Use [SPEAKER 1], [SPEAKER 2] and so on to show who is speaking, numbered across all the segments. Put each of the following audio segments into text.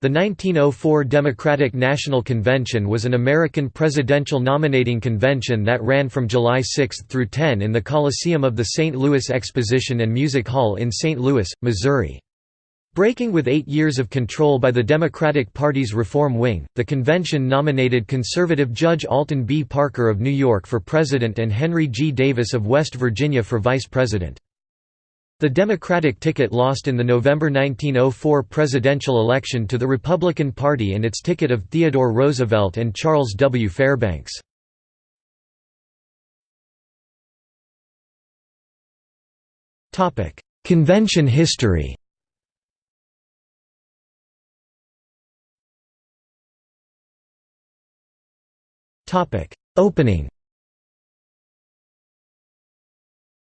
[SPEAKER 1] The 1904 Democratic National Convention was an American presidential nominating convention that ran from July 6 through 10 in the Coliseum of the St. Louis Exposition and Music Hall in St. Louis, Missouri. Breaking with eight years of control by the Democratic Party's reform wing, the convention nominated conservative Judge Alton B. Parker of New York for president and Henry G. Davis of West Virginia for vice president. The Democratic ticket lost in the November 1904 presidential election to the Republican Party and its ticket of Theodore Roosevelt and Charles W. Fairbanks. Convention history Opening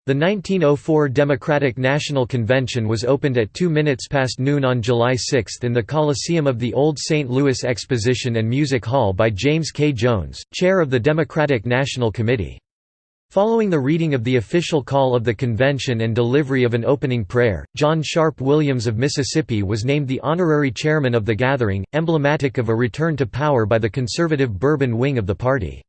[SPEAKER 1] The 1904 Democratic National Convention was opened at 2 minutes past noon on July 6 in the Coliseum of the Old St. Louis Exposition and Music Hall by James K. Jones, chair of the Democratic National Committee. Following the reading of the official call of the convention and delivery of an opening prayer, John Sharp Williams of Mississippi was named the honorary chairman of the gathering, emblematic of a return to power by the conservative Bourbon wing of the party.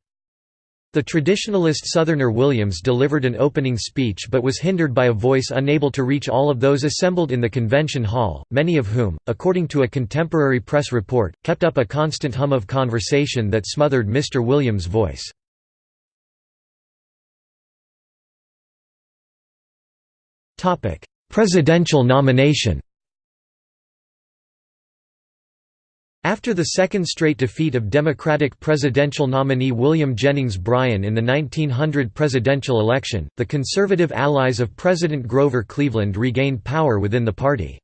[SPEAKER 1] The traditionalist Southerner Williams delivered an opening speech but was hindered by a voice unable to reach all of those assembled in the convention hall, many of whom, according to a contemporary press report, kept up a constant hum of conversation that smothered Mr. Williams' voice. Presidential nomination After the second straight defeat of Democratic presidential nominee William Jennings Bryan in the 1900 presidential election, the conservative allies of President Grover Cleveland regained power within the party.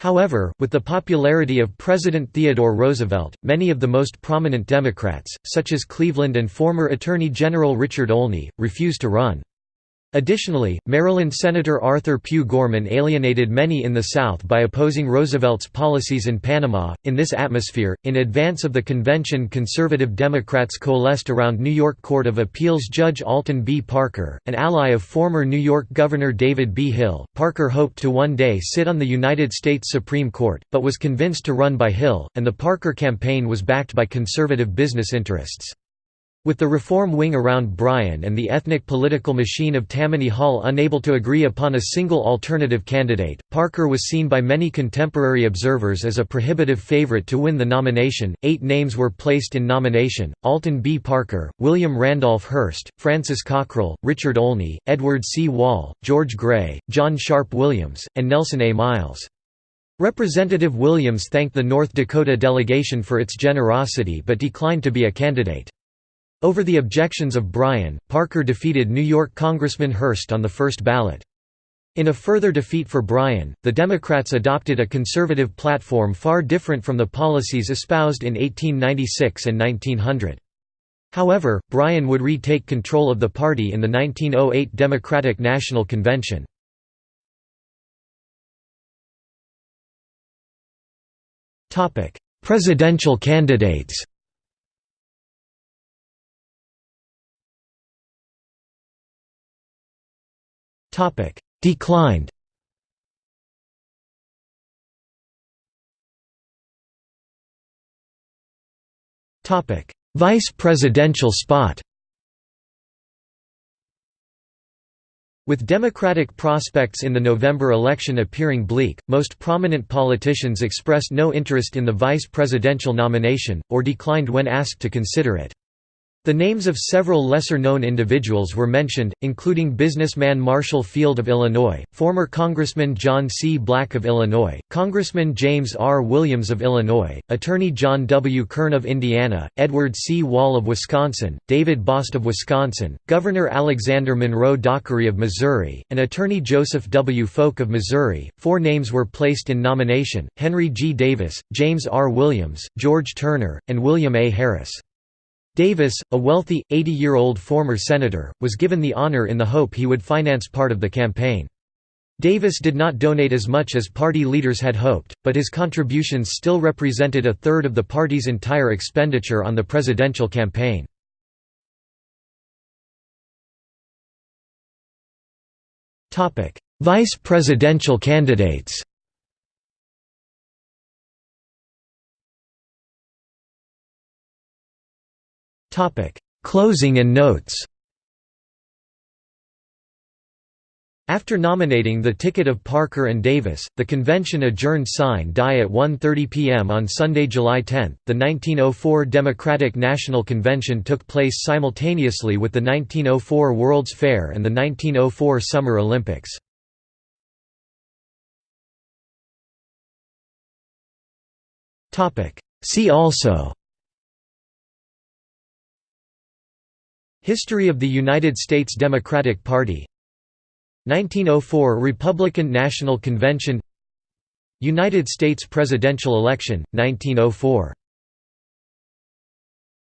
[SPEAKER 1] However, with the popularity of President Theodore Roosevelt, many of the most prominent Democrats, such as Cleveland and former Attorney General Richard Olney, refused to run. Additionally, Maryland Senator Arthur Pue Gorman alienated many in the South by opposing Roosevelt's policies in Panama. In this atmosphere, in advance of the convention, conservative Democrats coalesced around New York Court of Appeals Judge Alton B. Parker, an ally of former New York Governor David B. Hill. Parker hoped to one day sit on the United States Supreme Court, but was convinced to run by Hill, and the Parker campaign was backed by conservative business interests. With the reform wing around Bryan and the ethnic political machine of Tammany Hall unable to agree upon a single alternative candidate, Parker was seen by many contemporary observers as a prohibitive favorite to win the nomination. Eight names were placed in nomination Alton B. Parker, William Randolph Hearst, Francis Cockrell, Richard Olney, Edward C. Wall, George Gray, John Sharp Williams, and Nelson A. Miles. Representative Williams thanked the North Dakota delegation for its generosity but declined to be a candidate. Over the objections of Bryan, Parker defeated New York Congressman Hearst on the first ballot. In a further defeat for Bryan, the Democrats adopted a conservative platform far different from the policies espoused in 1896 and 1900. However, Bryan would retake control of the party in the 1908 Democratic National Convention. Presidential candidates Declined. Topic: Vice presidential spot. With Democratic prospects in the November election appearing bleak, most prominent politicians expressed no interest in the vice presidential nomination, or declined when asked to consider it. The names of several lesser-known individuals were mentioned, including businessman Marshall Field of Illinois, former Congressman John C. Black of Illinois, Congressman James R. Williams of Illinois, Attorney John W. Kern of Indiana, Edward C. Wall of Wisconsin, David Bost of Wisconsin, Governor Alexander Monroe Dockery of Missouri, and Attorney Joseph W. Folk of Missouri. Four names were placed in nomination, Henry G. Davis, James R. Williams, George Turner, and William A. Harris. Davis, a wealthy, 80-year-old former senator, was given the honor in the hope he would finance part of the campaign. Davis did not donate as much as party leaders had hoped, but his contributions still represented a third of the party's entire expenditure on the presidential campaign. Vice presidential candidates Closing and notes After nominating the ticket of Parker and Davis, the convention adjourned sine die at 1.30 p.m. on Sunday, July 10. The 1904 Democratic National Convention took place simultaneously with the 1904 World's Fair and the 1904 Summer Olympics. See also History of the United States Democratic Party. 1904 Republican National Convention. United States presidential election, 1904